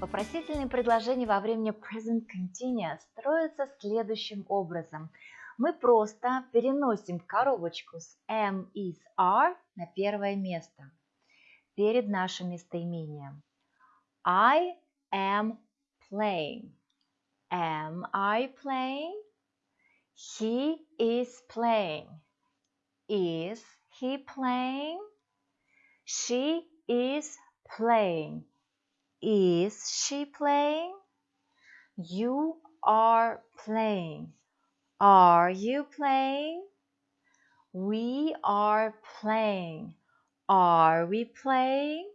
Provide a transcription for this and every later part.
Вопросительные предложения во время present continuous строятся следующим образом. Мы просто переносим коробочку с am, is, are на первое место перед нашим местоимением. I am playing. Am I playing? He is playing. Is he playing? She is playing. Is she playing? You are playing. Are you playing? We are playing. Are we playing?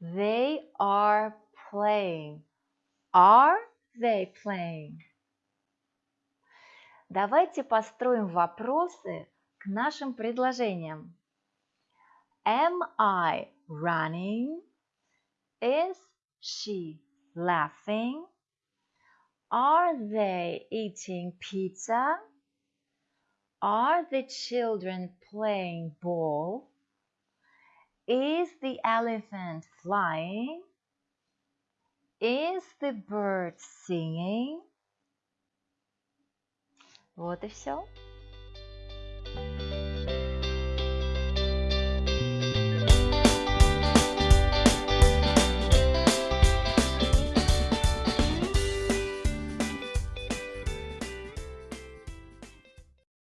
They are playing. Are they playing? Давайте построим вопросы к нашим предложениям. Am I running? Is she laughing? Are they eating pizza? Are the children playing ball? Is the elephant flying? Is the bird singing? Вот и все.